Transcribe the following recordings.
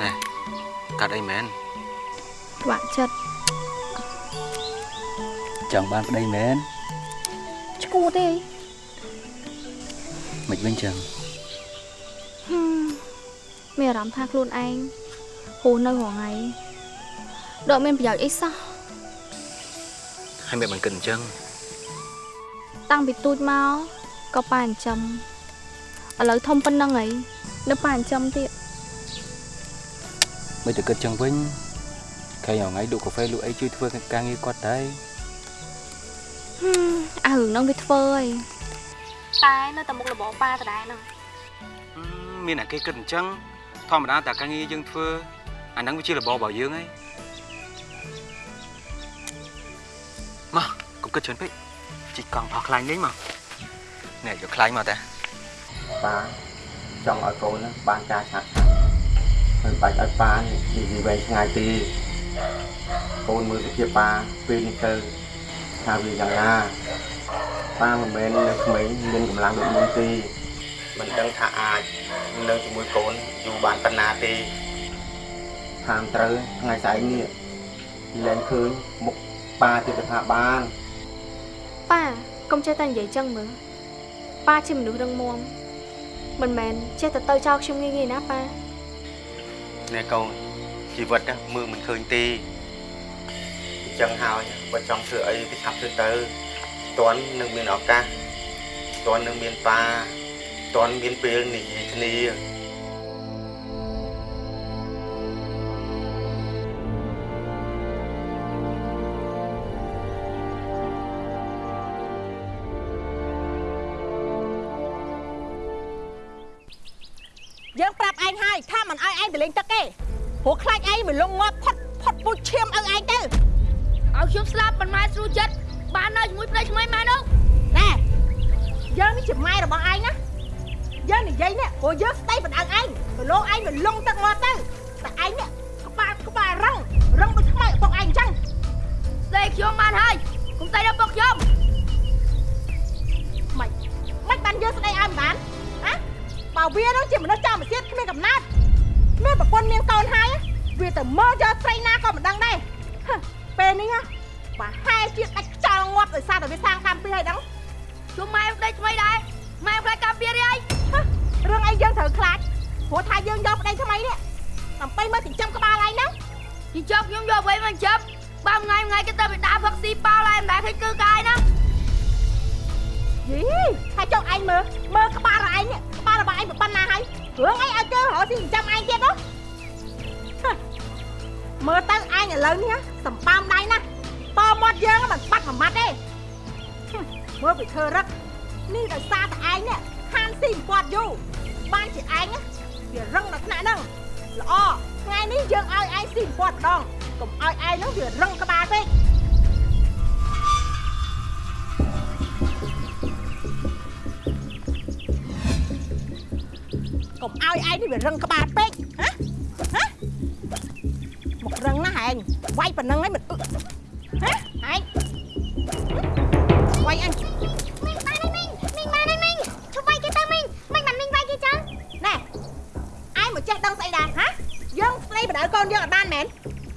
ណែកាត់អីមែនខ្វាក់ចិត្តចង់បានប្តីមែនឈួតទេអីមិនវិញចឹងហឹមមានអារម្មណ៍ថាខ្លួនឯងហូរនៅរងថ្ងៃដកមានប្រយោជន៍អីសោះហើយមិនបានគិតអញ្ចឹងតាំងពីទូចមកក៏ប៉ាចិញ្ចឹម ឥឡូវធំប៉ុណ្ណឹងអីនៅប៉ាចិញ្ចឹមទៀតមិនទៅគិតចឹងវិញឃើញថ្ងៃលក់កាហ្វេលក់អីជួយធ្វើការងារគាត់ដែរហឹមអារឿងហ្នឹងវាធ្វើអីតែនៅតែមុខរបរប៉ាដដែលហ្នឹងមានតែគេគិតអញ្ចឹងធម្មតាតែការងារយើងធ្វើអាហ្នឹងវាជារបបរបស់យើងហីមកកុំគិតច្រើនពេកជីកកង់ផោះខ្លាញ់លេងមកនេះយកខ្លាញ់មកតា ប៉ាចង់ឲ្យកូនហ្នឹងបានការឆាប់ឆាប់មិនបាច់ឲ្យប៉ានិយាយវែងឆ្ងាយទេកូនមើលសុភាពប៉ាពេលនេះទៅថាវាយ៉ាងណាប៉ាមិនមែននៅក្មេងមានកម្លាំងដូចមុនទេមិនដឹងថាអាចនៅជាមួយកូនយូរបានប៉ុណ្ណាទេថាមត្រូវថ្ងៃស្អែកនេះលែងឃើញមុខប៉ាទៀតថាបានប៉ាកុំចេះតែនិយាយចឹងមើលប៉ាជាមនុស្សរឹងមាំ មិនមែនចេះតែទៅចោលខ្ញុំងាយងាយណាប៉ាណែកូនជីវិតណាមើលមិនឃើញទេអញ្ចឹងហើយបើចង់ធ្វើអីគឺឆាប់ធ្វើទៅតន់នឹងមានឱកាសតន់នឹងមានប៉ាតន់មានពេលនិយាយគ្នា មិនឲ្យឯងទៅលេងទឹកទេព្រោះខ្លាចឯងមកលងងាប់ផុតផុតពូជឈាមឲ្យឯងទៅឲ្យខ្ញុំស្លាប់មិនម៉ែស្រួលចិត្តបាននៅជាមួយប្តីថ្មីម៉ែនោះណែយើងនេះជាម៉ែរបស់ឯងណាយើងនិយាយនេះព្រោះយើងស្ដីបណ្ដឹងឯងទៅលោកឯងទៅលងទឹកងាប់ទៅតែឯងនេះក្បាលក្បាលរឹងរឹងដូចថ្មីឪពុកឯងអញ្ចឹងស្ដីខ្ញុំបានហើយកុំស្ដីដល់ពុកខ្ញុំមិនមិនបានយើងស្ដីឲ្យមិនបានណាបើវានោះជាមនុស្សចំសៀតគ្មានកំណត់មាន ប្រពន្ធមានកូនហើយវាទៅមើលយកស្រីណាក៏មិនដឹងដែរហឹមពេលនេះណាប្រហែលជាដាច់ខ្យល់ងាប់ដោយសារតែវាសាងកម្មពីហើយដឹងខ្ញុំម៉ែប្តីថ្មីដែរម៉ែខ្លាចការពាររីអីហ៎រឿងអីយើងត្រូវខ្លាចព្រោះថាយើងយកប្តីថ្មីនេះដើម្បីមកចិញ្ចឹមក្បាលឯងហ្នឹងជីចប់ខ្ញុំយកអ្វីមកចាប់បើថ្ងៃថ្ងៃគេទៅបិតាផឹកស៊ីប៉ោឡែមិនដែរឃើញគឺកាយណាយីហើយចុះឯងមើលមើលក្បាលឯងនេះក្បាលរបស់ឯងប៉ុណ្ណាហើយរឿងអីឲ្យគេរកស៊ីចិញ្ចឹមឯងទៀតនោះហ៎ មើលទៅឯងឥឡូវនេះណាសម្បើមដៃណាស់តមាត់យើងមិនបាត់មួយម៉ាត់ទេហឹមមើលពីធ្វើរឹកនេះដោយសារតែឯងនេះហានស៊ីមិនពាត់យូរបានជាឯងណាវារឹងដល់ថ្នាក់ហ្នឹងល្អថ្ងៃនេះយើងឲ្យឯងស៊ីមិនពាត់ម្ដងកុំឲ្យឯងហ្នឹងវារឹងក្បាលពេកកុំឲ្យឯងនេះវារឹងក្បាលពេកហ៎ហ៎មករឹងណាស់ ឯងវាយប៉ុណ្ណឹងហើយមិនអឹកហ៎ឯងវាយអញមីងបានហើយមីងមីងបានហើយមីងជុំវាយគេទៅមីងមិនបានមីងវាយគេចឹងណែឯងមកចេះដឹងស្អីដែរហ៎យើងស្ដីបដៅកូនយើងអត់បានមែន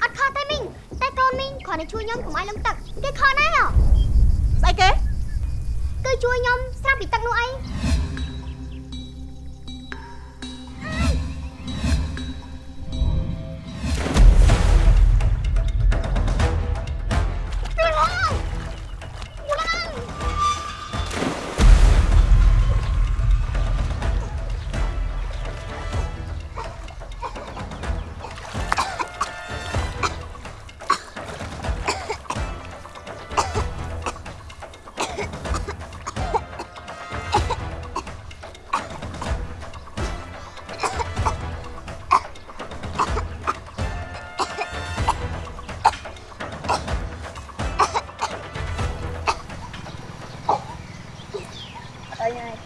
អត់ខុសទេមីងតែកូនមីងគ្រាន់តែជួយខ្ញុំកុំឲ្យលំទឹកគេខុសណាស់ហ៎ស្អីគេគឺជួយខ្ញុំស្រាប់ពីទឹកនោះអីអ 因为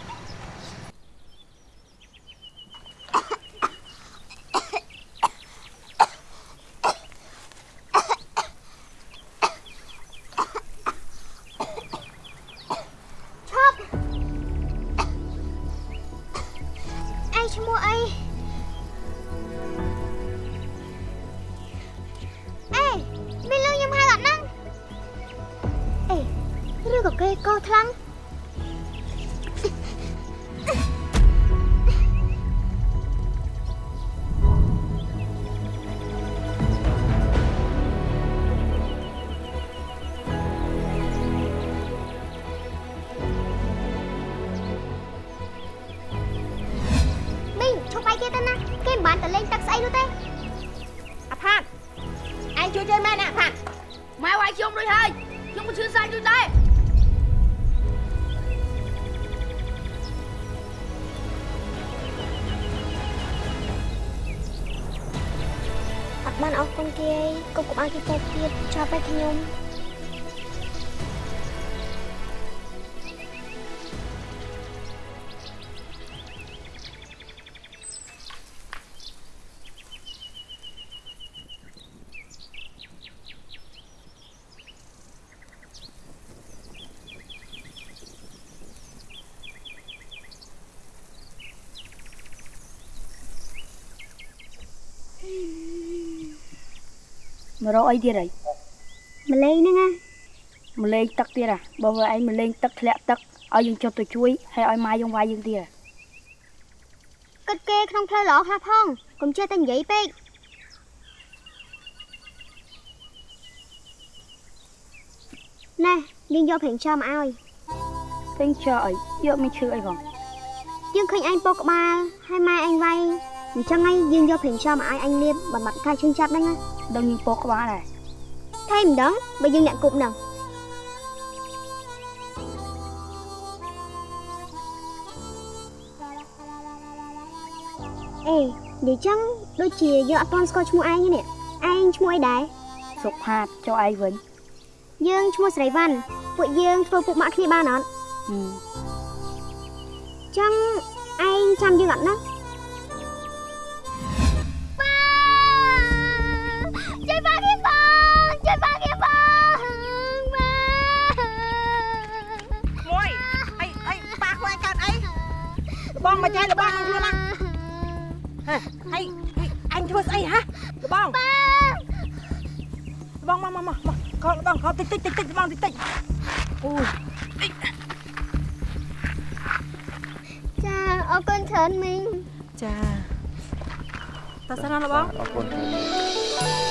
ទៀតចាប់តែខ្ញុំមករកអីទៀតហើយ ម្លេងហ្នឹងណាមកលេងទឹកទៀតអាបើវាឯងមកលេងទឹកធ្លាក់ទឹកឲ្យយើងចុះទៅជួយហើយឲ្យម៉ាយើងវាយយើងទៀតគិតគេក្នុងផ្លូវល្អខ្លះផងកុំចេះតែនិយាយពេកណែយើងយកប្រេងឆោមកឲ្យពេញចោអីយកមិនឈឺអីផងយើងឃើញអញពោកក្បាលហើយម៉ែអញវាយអញ្ចឹងហើយយើងយកប្រេងឆោមកឲ្យអញលាបបំបត្តិការឈឺចាប់ហ្នឹងណាដឹងយើងពោកក្បាលដែរ ថៃម្ដងបើយើងអ្នកគប់ហ្នឹងអេនិយាយចឹងដូចជាយើងអត់ទាន់ស្គាល់ឈ្មោះឯងទេនេះឯងឈ្មោះអីដែរសុខផាតចុះឯងវិញយើងឈ្មោះស្រីវ៉ាន់ពួកយើងធ្វើពុកម៉ាក់គ្នាបានអត់ហឹមចឹងឯងចាំយើងអត់ណា មកចែលបងនឹងខ្លួនណាហេហីអញធ្វើស្អីហ៎លបងលបងមកមកមកមកកោលបងកោលតិចតិចតិចតិចលបងតិចតិចអូយចាអរគុណច្រើនមីងចាតើសិនណាលបងអរគុណ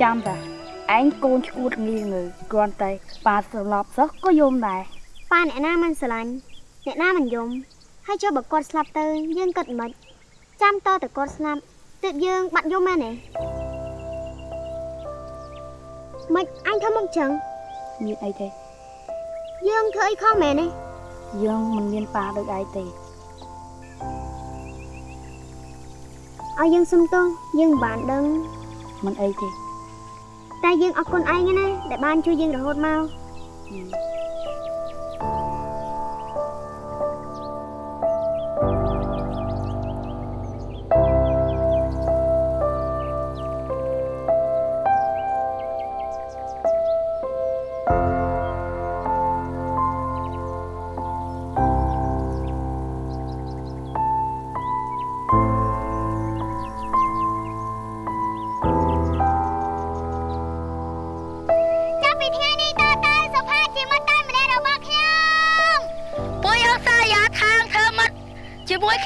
ចាំតាឯងកូនឈួតងាយងើគ្រាន់តែប៉ាស្រឡប់សោះក៏យំដែរប៉ាអ្នកណាមិនស្រឡាញ់អ្នកណាមិនយំហើយចុះបើគាត់ស្លាប់ទៅយើងគិតមិនចាំតតែគាត់ស្លាប់ទើបយើងបាត់យំមែនទេមិនអញធ្វើមកចឹងមានអីទេយើងធ្វើអីខុសមែនទេយើងមិនមានប៉ាដូចឯងទេឲ្យយើងសុំទោសយើងមិនបានដឹងមិនអីទេ តែយើងអរគុណឯងណាដែលបានជួយយើងរហូតមក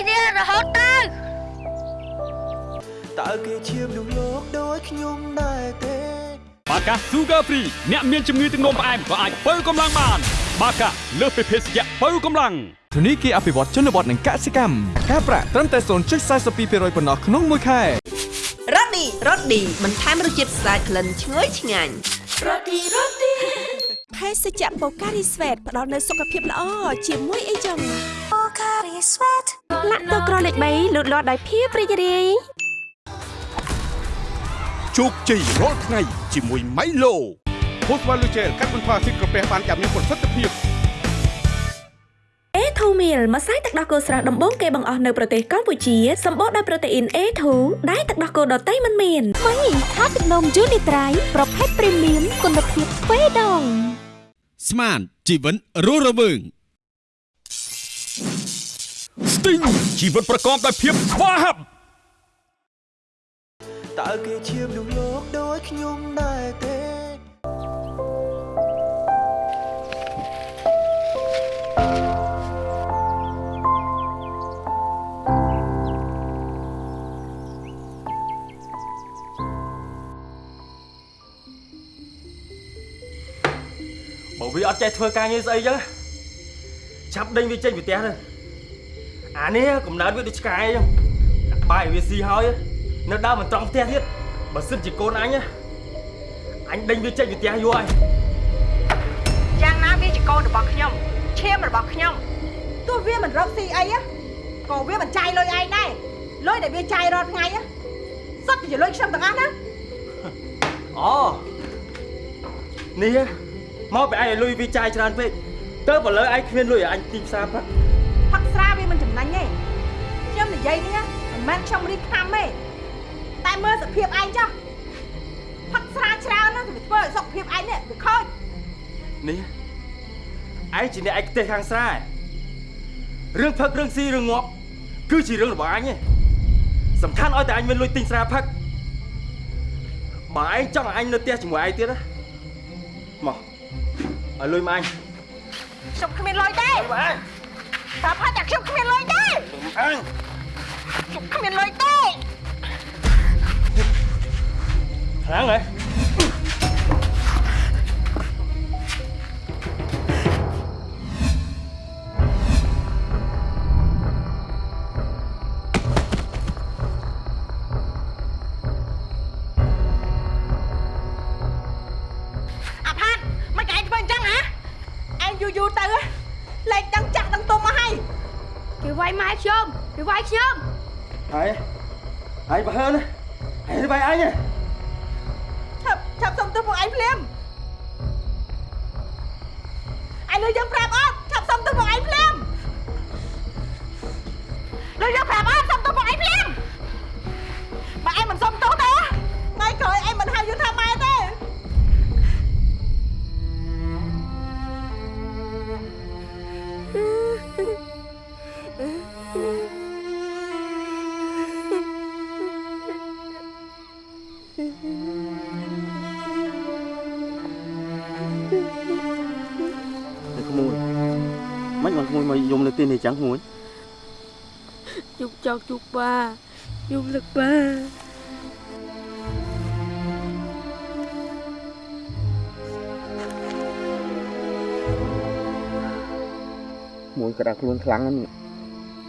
គ្នារហូតទៅតើគេឈាមក្នុងលោកដូចខ្ញុំដែរទេបាកា Sugar Free អ្នកមានជំងឺទឹកនោមផ្អែមក៏អាចបើកម្លាំងបាន បាកាលើសពីភេសជ្ជៈបើកម្លាំងធនីគារអភិវឌ្ឍជនបទនិងកសិកម្មការប្រាក់ត្រឹមតែ0.42%ប៉ុណ្ណោះក្នុងមួយខែរ៉ូឌីរ៉ូឌីបន្ថែមរសជាតិស្អាតក្លិនឈ្ងុយឆ្ងាញ់ភេសជ្ជៈបូការីស្វេតផ្ដល់នូវសុខភាពល្អជាមួយអីចឹង បូការីស្វេតលាក់ទៅក្រលេខ3លូតលាស់ដោយភាពរីករាយជោគជ័យរាល់ថ្ងៃជាមួយ Milo ផូស្វ៉ាលូជែលកាត់បន្ថយអាស៊ីតក្រពះបានយ៉ាងមានប្រសិទ្ធភាព A2 Meal ម្សៅទឹកដោះគោស្រស់ដំបូងគេបង្អស់នៅប្រទេសកម្ពុជាសម្បូរដោយប្រូតេអ៊ីន A2 ដែលទឹកដោះគោដតៃមិនមានមីថាទឹកនំយូនីត្រៃប្រភេទព្រីមៀមគុណភាពទ្វេដងស្មានជីវិតរស់រវើង ស្ទីងជីវិតប្រកបដោយភាពស្វាហាប់តើគេជាមនុស្សលោកដូចខ្ញុំដែរទេបើវាអត់ចេះធ្វើការងារស្អីចឹងចាប់ដេញវាចេញពីផ្ទះទៅ អានេះកំណើតវាដូចឆ្កែចឹងដាក់បាយឲ្យវាស៊ីហើយនៅដើមមិនត្រង់ផ្ទះទៀតបើសិនជាកូនអញអញដេញវាចេញពីផ្ទះយូរហើយយ៉ាងណាវាជាកូនរបស់ខ្ញុំឈាមរបស់ខ្ញុំទោះវាមិនរកស៊ីអីក៏វាមិនចាយលុយឯងដែរលុយដែលវាចាយរាល់ថ្ងៃសុទ្ធតែជាលុយខ្ញុំទាំងអស់ណាអូនេះមកពីអញឲ្យលុយវាចាយច្រើនពេកទៅបើលើឯងគ្មានលុយឲ្យអញទីផ្សារប្រាក់ និយាយនេះមិនមែនខ្ញុំរីកខាំទេតែមើលសភាពឯងចុះផឹកស្រាច្រើនណាស់ទៅវាធ្វើឲ្យសុខភាពឯងនេះវាខូចនេះឯងជាអ្នកឯកទេសខាងស្រែរឿងផឹករឿងស៊ីរឿងងាប់គឺជារឿងរបស់អញឯងសំខាន់ឲ្យតែអញមានលុយទិញស្រាផឹកបើឯងចង់ឲ្យអញនៅផ្ទះជាមួយឯងទៀតណាមកឲ្យលុយមកអញខ្ញុំគ្មានលុយទេមកអញតែផាតែខ្ញុំគ្មានលុយទេអញខ្ញុំគ្មានលុយទេខ្លាំងហ៎ មិនមកក្មួយមកយំនៅទីនេះចឹងក្មួយជុកចောက်ជុកបាជុកលឹកបាមួយក៏ដាក់ខ្លួនខ្លាំងណាស់នេះ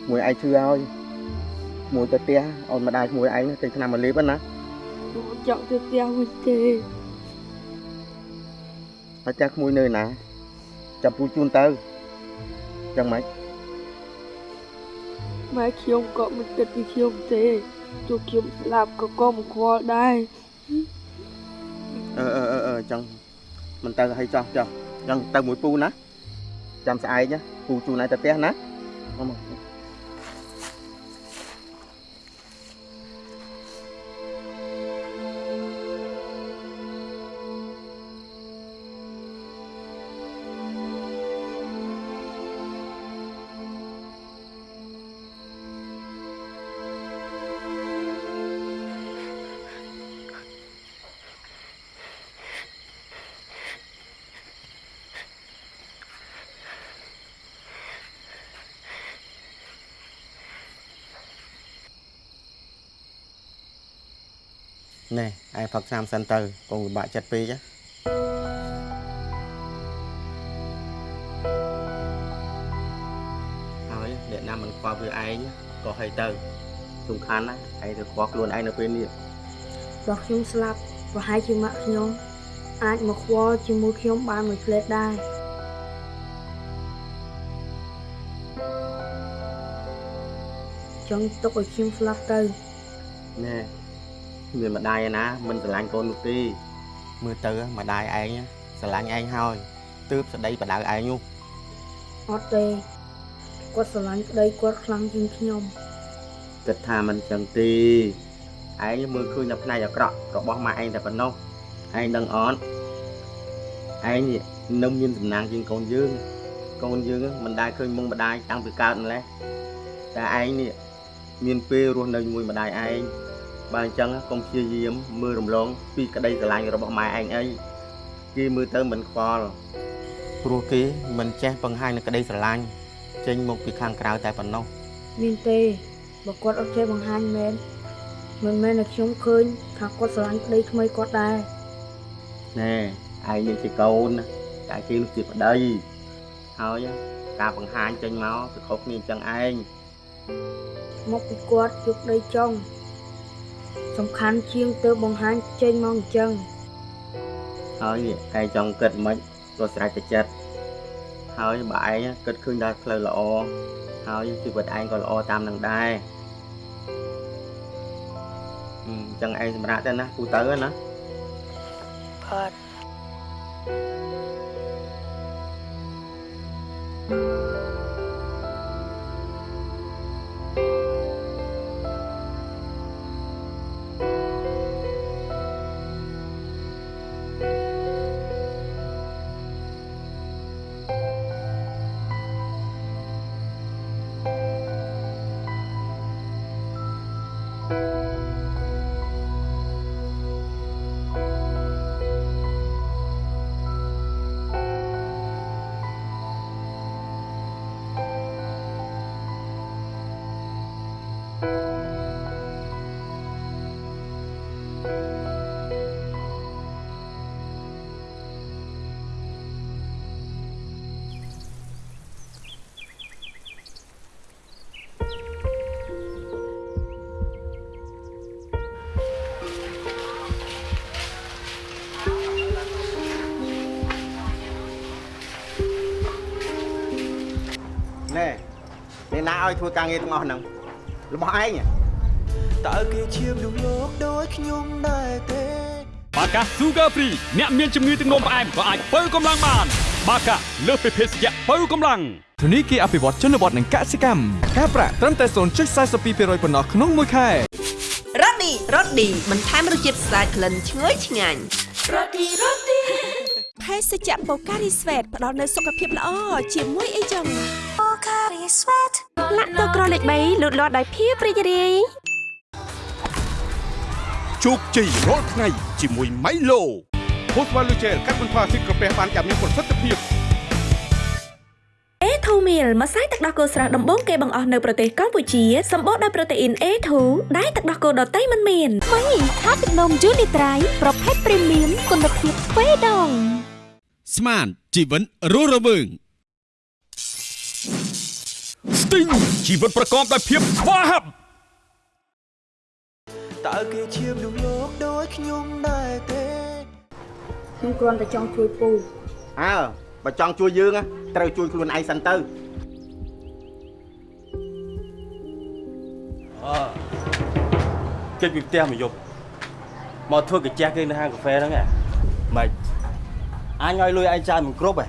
មួយឯងឈឺហើយមួយទៅផ្ទះឲ្យម្ដាយមួយឯងទិញថ្នាំមកលេបហ្នឹងណាខ្ញុំចង់ទៅផ្ទះវិញទេហើយចាស់ក្មួយនៅណាចាំពូជូនទៅ ចឹងម៉េចម៉ែខ្ញុំក៏មិនគិតពីខ្ញុំទេទោះខ្ញុំស្លាប់ក៏ក៏មិនខ្វល់ដែរអឺអឺអឺអឺចឹងមិនទៅឲ្យចោះចោះចឹងទៅមួយពូណាចាំស្អែកណាពូជូនឯងទៅផ្ទះណាមកមក ណែឯងផឹកស្រាមសិនទៅកុំពិបាកចិត្តពេកណាហើយអ្នកណាមិនខ្វល់វាឯងក៏ឲ្យទៅសំខាន់ណាឯងទៅខ្វល់ខ្លួនឯងនៅពេលនេះបើខ្ញុំស្លាប់ប្រហែលជាម៉ាក់ខ្ញុំអាចមកខ្វល់ជាមួយខ្ញុំបានមួយផ្លេតដែរចង់ទុកឲ្យខ្ញុំស្លាប់ទៅណែ មានម្ដាយឯណាមិនស្រឡាញ់កូននោះទេមើលទៅម្ដាយឯងស្រឡាញ់ឯងហើយទើបស្ដីបដៅឯងនោះអត់ទេគាត់ស្រឡាញ់ប្តីគាត់ខ្លាំងជាងខ្ញុំគិតថាមិនចឹងទេឯងមើលឃើញតែផ្នែកអាក្រក់របស់ម៉ែឯងតែប៉ុណ្ណោះឯងដឹងអត់ឯងនេះនៅមានសំណាងជាងកូនយើងកូនយើងមិនដែលឃើញមុខម្ដាយតាំងពីកើតម្លេះតែឯងនេះមានពេលរស់នៅជាមួយម្ដាយឯង បើអញ្ចឹងកុំព្យាយាមមើលរំលងពីក្តីស្រឡាញ់របស់ម៉ែឯងអីគេមើលទៅមិនខ្វល់ព្រោះគេមិនចេះបង្ហាញនូវក្តីស្រឡាញ់ចេញមកពីខាងក្រៅតែប៉ុណ្ណោះមានទេបើគាត់អត់ចេះបង្ហាញមែនមិនមែនតែខ្ញុំឃើញថាគាត់ស្រឡាញ់ប្តីថ្មីគាត់ដែរណែឯងនេះជាកូនណាតែគេនោះជាប្តីហើយការបង្ហាញចេញមកគឺខុសគ្នាអញ្ចឹងឯងមកពីគាត់យកដីចុង សំខាន់ជាងទៅបង្ហាញចេញមកអញ្ចឹងហើយនេះឯងចង់គិតមិនក៏ស្រេចតែចិត្តហើយបើឯងគិតឃើញដល់ផ្លូវល្អហើយជីវិតឯងក៏ល្អតាមនឹងដែរអញ្ចឹងឯងសម្រាប់ទៅណាគូទៅណាផាត់ណែ អ្នកណាឲ្យធ្វើការងារទាំងអស់ហ្នឹងរបស់ឯងតើគេឈាមនឹងលោកដូចខ្ញុំដែរទេបាកា Sugar Free អ្នកមានជំងឺទឹកនោមផ្អែមក៏អាចបើកម្លាំងបាន បាកាលើសពីភេសជ្ជៈបើកម្លាំងធនីគារអភិវឌ្ឍជនបទនិងកសិកម្មការប្រាក់ត្រឹមតែ0.42%ប៉ុណ្ណោះក្នុងមួយខែរ៉ូឌីរ៉ូឌីបន្ថែមរសជាតិស្អាតក្លិនឈ្ងុយឆ្ងាញ់រ៉ូឌីរ៉ូឌីភេសជ្ជៈបូការីស្វេតផ្ដល់នូវសុខភាពល្អជាមួយអីចឹងបូការីស្វេត លាក់ទឹកក្រលេខ3លូតលាស់ដោយភាពរីករាយជោគជ័យរាល់ថ្ងៃជាមួយ Milo ហូស្វ៉ាលូជែលកាត់បន្ថយភាពក្រពះបានយ៉ាងមានប្រសិទ្ធភាព A2 meal ម្សៅទឹកដោះគោស្រស់ដំបូងគេបង្អស់នៅប្រទេសកម្ពុជាសម្បូរដោយប្រូតេអ៊ីន A2 ដែលទឹកដោះគោដតៃមិនមានមីថាទឹកនំយូនីត្រៃប្រភេទព្រីមៀមគុណភាពទ្វេដងស្មានជីវិតរស់រវើង Sting ជីវិតប្រកបដោយភាពស្វាហាប់តើគេឈាមនឹងលោកដូចខ្ញុំដែរទេខ្ញុំគ្រាន់តែចង់ជួយពូអើបើចង់ជួយយើងណាត្រូវជួយខ្លួនឯងសិនទៅអើគេចពីផ្ទះមកយប់មកធ្វើកាជះគេនៅហាងកាហ្វេហ្នឹងហ៎ម៉េចអញឲ្យលុយឯងចាយមិនគ្រប់ហ៎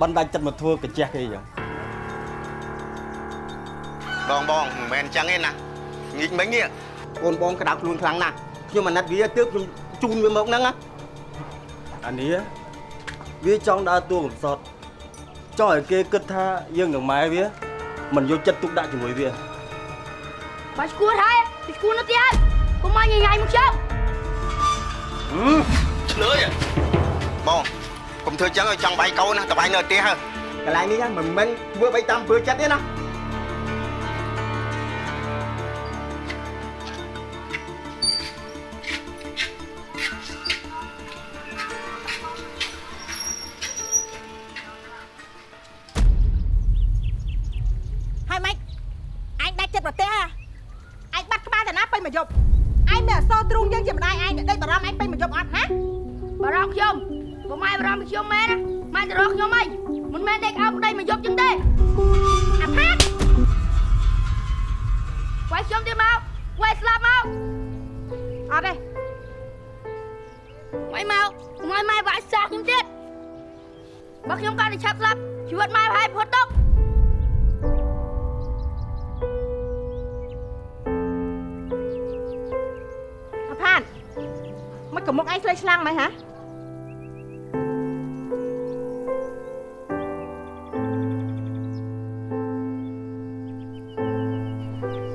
បណ្ដាច់ចិត្តមកធ្វើកាជះគេអញ្ចឹង បងបងមិនមែនអញ្ចឹងទេណាងីកមិញនេះកូនបងក្តៅខ្លួនខ្លាំងណាស់ខ្ញុំអាណិតវាទើបខ្ញុំជូនវាមកហ្នឹងណាអានេះវាចង់ដើរតួកំសត់ចង់ឲ្យគេគិតថាយើងនឹងម៉ែវាមិនយកចិត្តទុកដាក់ជាមួយវាបាច់ឈួតហើយពីឈួតនៅទៀតហើយកុំមកញញ៉ៃមកខ្ញុំឆ្លើយបងកុំធ្វើចឹងឲ្យចង់បាយកូនណាតបាយនៅផ្ទះហើកន្លែងនេះមិនមែនធ្វើបីតាមពើចិត្តទេណា កមុកឯងឆ្លើយឆ្លាំងមិនហ៎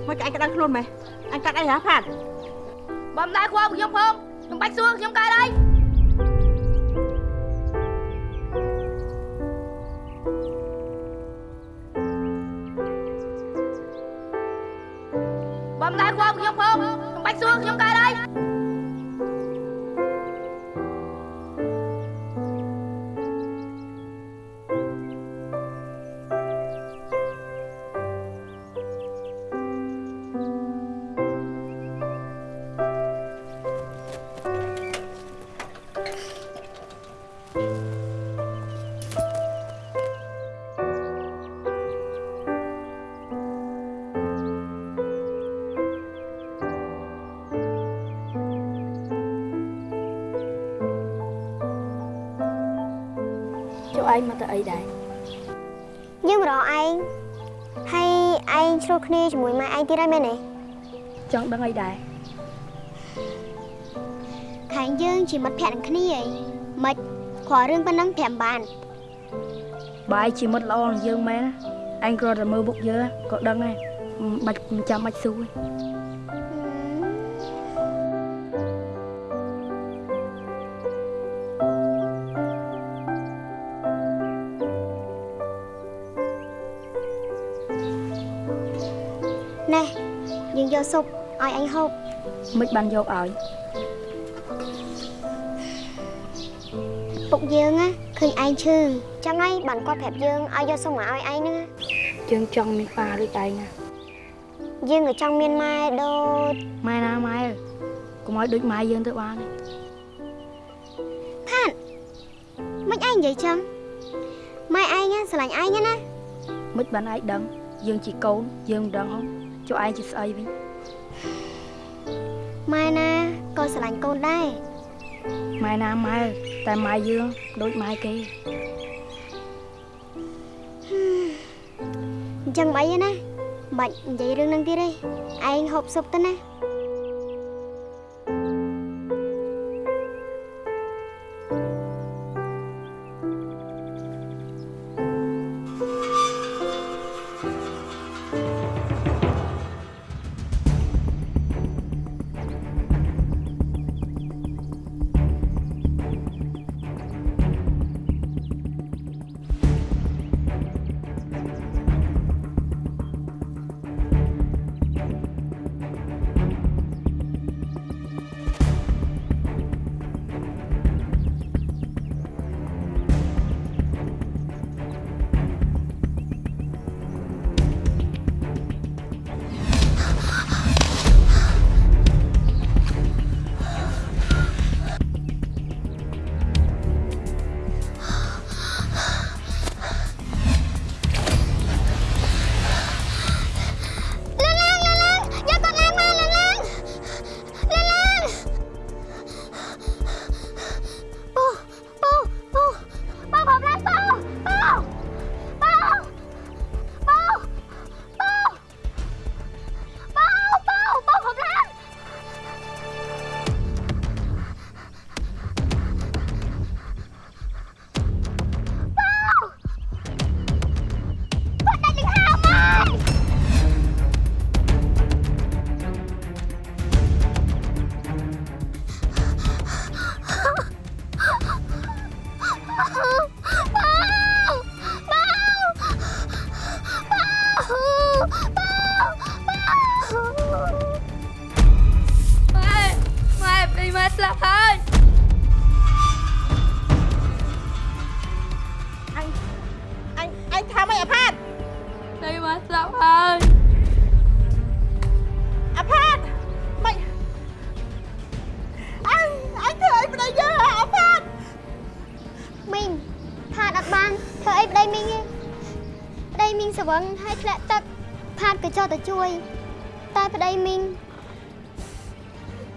មកឯងក្តៅខ្លួនមិនអញកាត់អីហ៎ផាត់បំដៅខ្វល់ខ្ញុំផងខ្ញុំបាច់សួរខ្ញុំកើតអី អីដែរយើងមករកឯងហើយឯងឆ្លោះគ្នាជាមួយម៉ែឯងទៀតហើយមែនទេចង់ដឹងអីដែរខាងយើងជាមិត្តភក្តិនឹងគ្នាអីមិនគ្រាន់រឿងប៉ុណ្ណឹងប្រាប់បានបាយជាមិត្តល្អនឹងយើងមែនណាឯងគ្រាន់តែមើលមុខយើងក៏ដឹងហើយមិនបាច់មិនចាំបាច់ស៊ូទេ ស៊ុបឲ្យអញហូបមិនបានយកឲ្យពុកយើងណាឃើញឯងឈឺចឹងហើយបានគាត់ប្រាប់យើងឲ្យយកស៊ុបមកឲ្យឯងហ្នឹងណាយើងចង់មានប៉ាដូចឯងណាយើងក៏ចង់មានម៉ែដូចម៉ែណាម៉ែអើកុំឲ្យដូចម៉ែយើងទៅបានទេផាត់មិនឯងនិយាយចឹងម៉ែឯងណាស្រឡាញ់ឯងណាមិនបានឯងដឹងយើងជាកូនយើងមិនដឹងហ៎ចុះឯងជាស្អីវិញ ម៉ែណាក៏ស្រឡាញ់កូនដែរម៉ែណាម៉ែតែម៉ែយើងដូចម៉ែគេអញ្ចឹងមិនអីទេណាមិនបាច់និយាយរឿងហ្នឹងទៀតទេឯងហូបស៊ុបទៅណា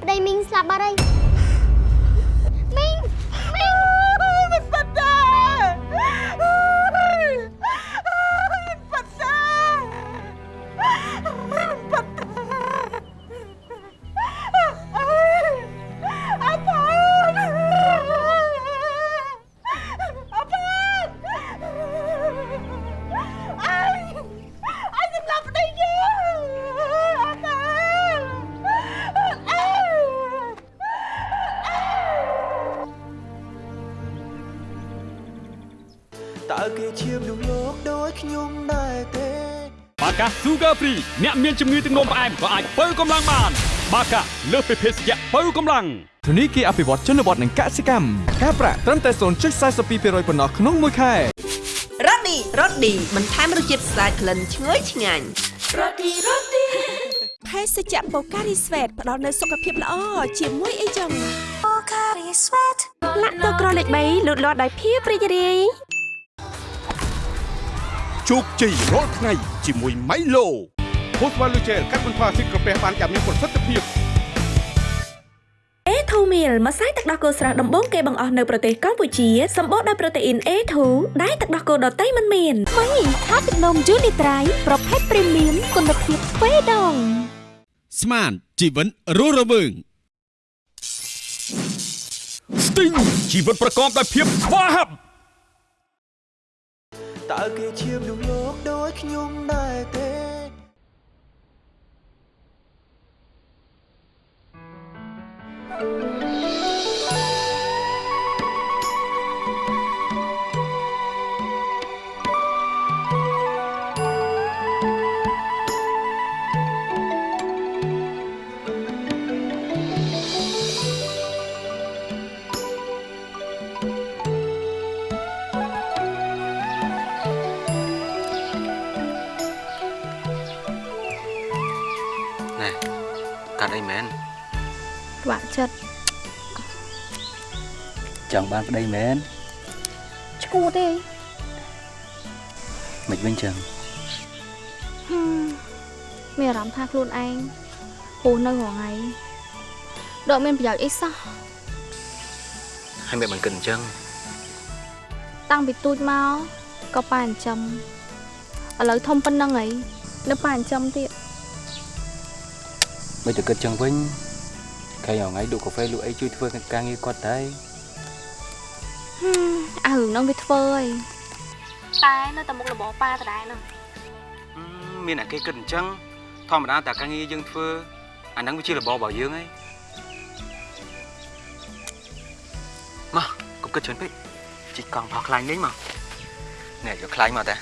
ប្តីមីងស្លាប់បាត់ហើយ Sugar Free អ្នកមានជំងឺទឹកនោមផ្អែមក៏អាចបើកម្លាំងបាន បាកាលើសពីភេសជ្ជៈបើកម្លាំងធនីគារអភិវឌ្ឍជនបទនិងកសិកម្មការប្រាក់ត្រឹមតែ0.42%ប៉ុណ្ណោះក្នុងមួយខែរ៉ូឌីរ៉ូឌីបន្ថែមរសជាតិស្អាតក្លិនឈ្ងុយឆ្ងាញ់រ៉ូឌីរ៉ូឌីភេសជ្ជៈបូការីស្វេតផ្ដល់នូវសុខភាពល្អជាមួយអីចឹងបូការីស្វេតលាក់ទឹកក្រលេខ3លូតលាស់ដោយភាពរីករាយជោគជ័យរាល់ថ្ងៃជាមួយ Milo ហូស្វ៉ាលូជែលកាត់បន្ថយភាពក្រពះបានយ៉ាងមានប្រសិទ្ធភាព A2 meal ម្សៅទឹកដោះគោស្រស់ដំបូងគេបង្អស់នៅប្រទេសកម្ពុជាសម្បូរដោយប្រូតេអ៊ីន A2 ដែលទឹកដោះគោដតៃមិនមានថ្មីថាទឹកនំយូនីត្រៃប្រភេទព្រីមៀមគុណភាពទ្វេដងស្មានជីវិតរស់រវើង Sting ជីវិតប្រកបដោយភាពស្វាហាប់តើគេជាមនុស្សលោកដូចខ្ញុំដែរទេ ណែកាត់ អីមែនក្បាក់ចិត្តចង់បានប្តីមែនឈួតទេមិនវិញចឹងហឹមមានអារម្មណ៍ថាខ្លួនឯងពូនៅរងៃដកមានប្រយោជន៍អីសោះហើយមិនបានគិតអញ្ចឹងតាំងពីទូចមកក៏ប៉ាចិញ្ចឹមឥឡូវធំប៉ុណ្ណឹងហីនៅប៉ាចិញ្ចឹមទៀតមិនទៅគិតចឹងវិញ ខែរងៃលក់កាហ្វេលក់អីជួយធ្វើការងារគាត់ដែរហឹមអារឿងហ្នឹងវាធ្វើហីតែនៅតែមុខរបរប៉ាដដែលហ្នឹងមានតែគេគិតអញ្ចឹងធម្មតាតែការងារយើងធ្វើអាហ្នឹងវាជារបបរបស់យើងហើយមកកុំគិតច្រើនពេកជីកកង់ផោះខ្លាញ់លេងមកណែយកខ្លាញ់មកតា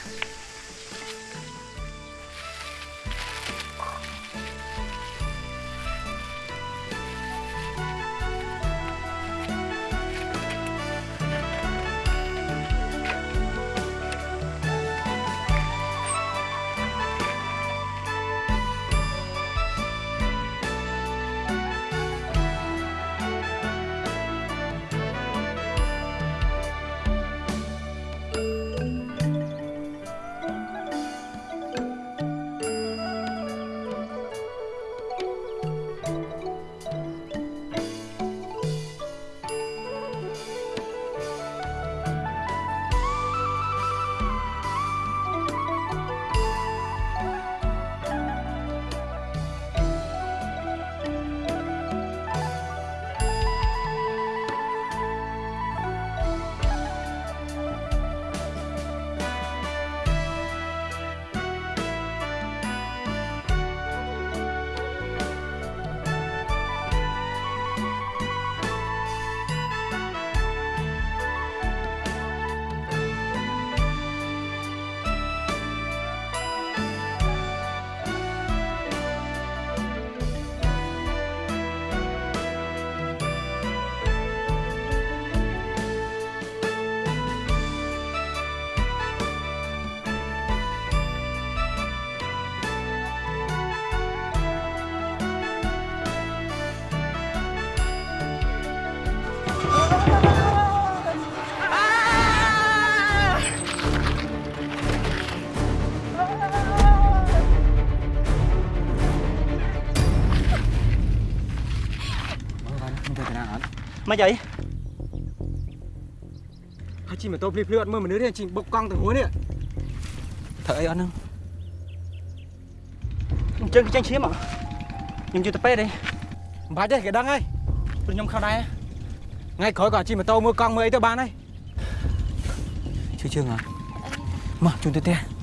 មិនអីហើយជិះម៉ូតូភ្លីភ្លឺអត់មើលមនុស្សទេជិះបុកកង់ទៅហួរនេះធ្វើអីអត់ហ្នឹងអញ្ចឹងចាញ់ឈាមអខ្ញុំយកទៅពេទ្យទេមិនបាច់ទេគេដឹងហើយព្រោះខ្ញុំខំដែរថ្ងៃក្រោយក៏ជិះម៉ូតូមើលកង់មើលអីទៅបានហើយជួយជើងអត់មកជូនទៅផ្ទះ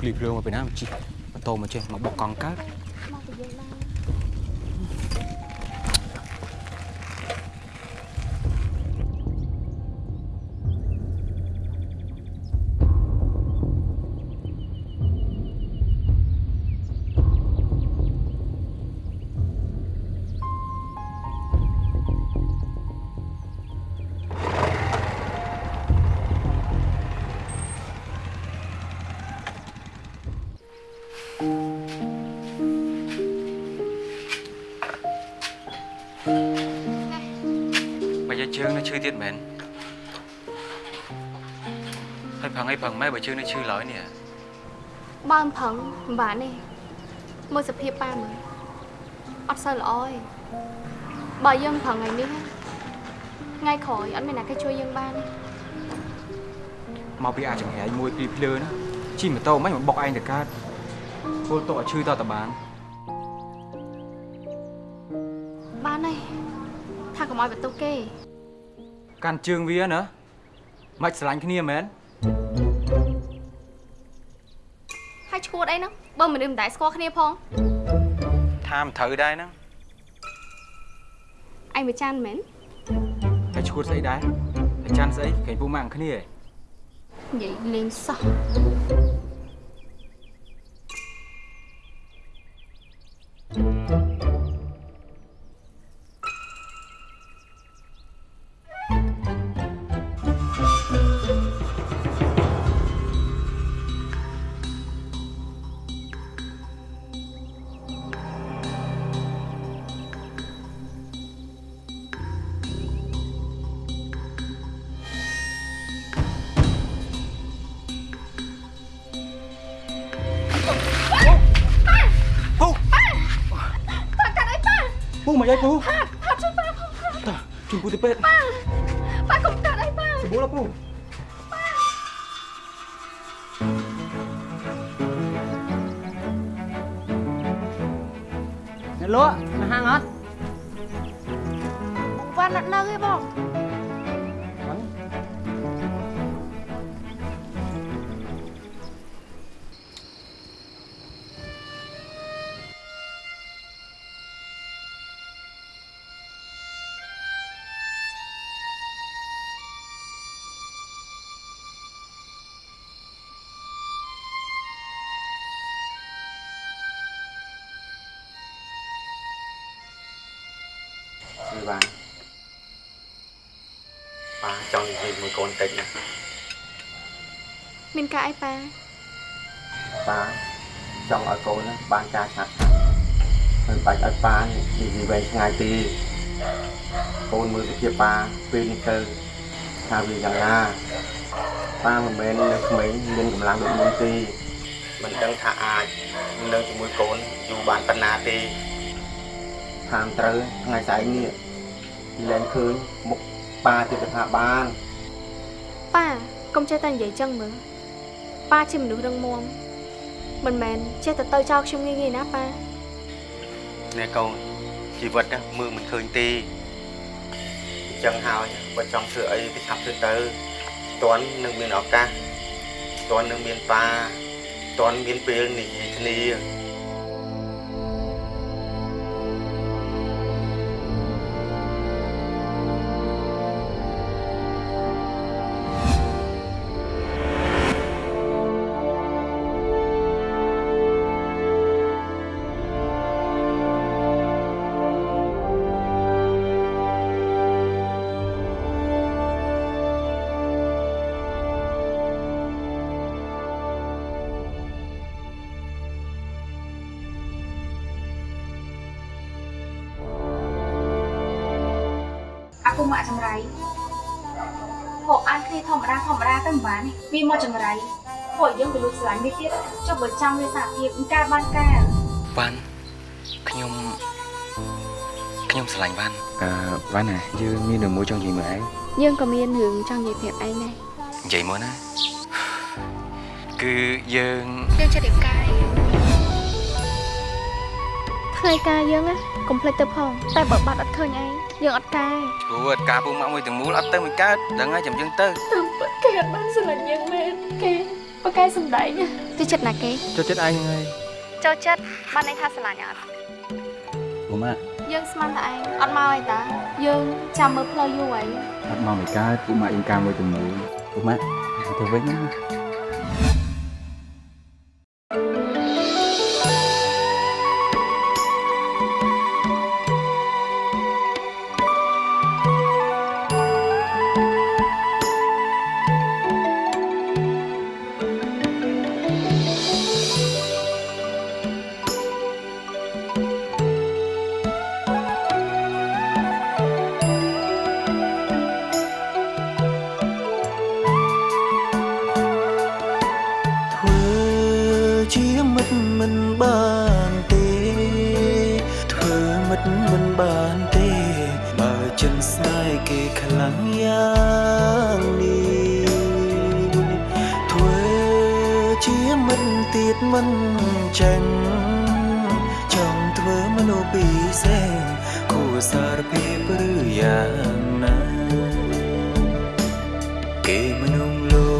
ភ្លីភ្លើភ្លីភ្លើមកពីណាមកជីម៉ូតូមកចេះមកបុកកង់កើត ឈឺទៀតមែនហើយប្រឹងអីប្រឹងម៉ែបើជើងនៅឈឺឡើយនេះបើមិនប្រឹងមិនបានទេមើលសភាពប៉ាមើលអត់សូវល្អទេបើយើងប្រឹងថ្ងៃនេះថ្ងៃក្រោយអត់មានអ្នកគេជួយយើងបានទេមកពីអាចចង្ហៃមួយភ្លីភ្លើណាជិះម៉ូតូមិនមកបុកឯងទៅកើតពលតោឲ្យឈឺតតបានបានហើយថាកុំឲ្យបន្ទុកគេ កាន់ជើងវាណាមិនស្រឡាញ់គ្នាមែនហើយឈួតអីហ្នឹងបើមនុស្សមិនដែលស្គាល់គ្នាផងថាមិនត្រូវដែរហ្នឹងឯងវាចានមែនហើយឈួតស្អីដែរហើយចាន់ស្អីគេពូម៉ាក់គ្នាឯងនិយាយលេងសោះ បានប៉ាចង់និយាយមួយកូនតិចណាមានការអីប៉ាប៉ាចង់ឲ្យកូនណាបានការឆាប់ឆាប់មិនបាច់ឲ្យប៉ានិយាយវែងឆ្ងាយទេកូនមើលសភាពប៉ាពេលនេះទៅថាវាយ៉ាងណាប៉ាមិនមែននៅក្មេងមានកម្លាំងដូចមុនទេមិនដឹងថាអាចនៅជាមួយកូនយូរបានប៉ុណ្ណាទេតាមត្រូវថ្ងៃស្អែកនេះ លែងឃើញមុខប៉ាទៀតទៅថាបានប៉ាកុំចេះតែនិយាយចឹងមើលប៉ាជាមនុស្សរឹងមាំមិនមែនចេះតែទៅចោលខ្ញុំងាយងាយណាប៉ានេះកូនជីវិតណាមើលមិនឃើញទេអញ្ចឹងហើយបើចង់ធ្វើអីទៅឆាប់ធ្វើទៅតន់នឹងមានឱកាសតន់នឹងមានប៉ាតន់មានពេលនិយាយគ្នា មិនបានទេវាមកចង្រៃពួកយើងទៅលួចស្រឡាញ់វាទៀតចុះបើចង់វាសារភាពមិនកើតបានការវ៉ាន់ខ្ញុំខ្ញុំស្រឡាញ់វ៉ាន់អឺវ៉ាន់ណាយើងមានរឿងមួយចង់និយាយមើលឯងយើងក៏មានរឿងចង់និយាយប្រាប់ឯងដែរនិយាយមកណាគឺយើងយើងចិត្តរៀបការថ្ងៃការយើងណាកុំភ្លេចទៅផងតែបើបាត់អត់ឃើញឯងយើងអត់ការព្រោះការពូម៉ាក់មួយទាំងមូលអត់ទៅមិនកើតដឹងហើយចាំយើងទៅតាមពិត គេអត់បានស្រឡាញ់យើងមែនគេប៉ាកែសំដែងចូលចិត្តណាគេចូលចិត្តឯងហ្នឹងហើយចូលចិត្តបានន័យថាស្រឡាញ់អត់ពុំម៉ាក់យើងស្មានតែឯងអត់មកអីតាយើងចាំមើលផ្លូវយូរហើយអត់មកមិនកើតពុកម៉ាក់អ៊ីងការមួយទៅមួយពុកម៉ាក់ទៅវិញណា យ៉ាងណាគេមនុស្សលោ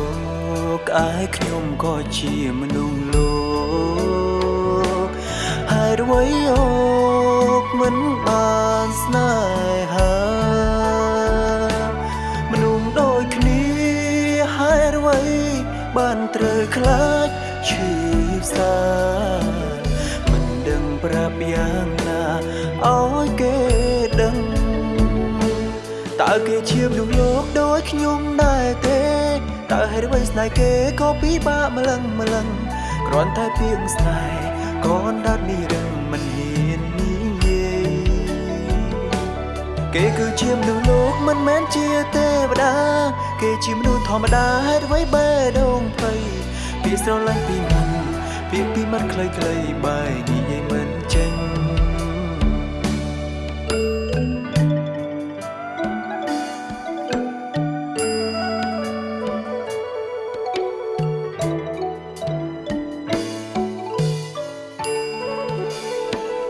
កឯខ្ញុំក៏ជាមនុស្សលោកហើយអ្វីអូកមិនបានស្នេហា ជាមនុស្សលោកដូចខ្ញុំដែរទេតើហេតុអ្វីស្នេហ៍គេក៏ពិបាកម្លឹងម្លឹងគ្រាន់តែពីងស្នេហ៍ក៏អណ្ដាតនេះរឹងមិនហ៊ាននិយាយគេគឺជាមនុស្សលោកមិនមែនជាទេវតា គេជាមនុស្សធម្មតាហេតុអ្វីបែរដងភ័យពីស្រឡាញ់ពីមិនពីពីមិនខ្លីៗបែរងា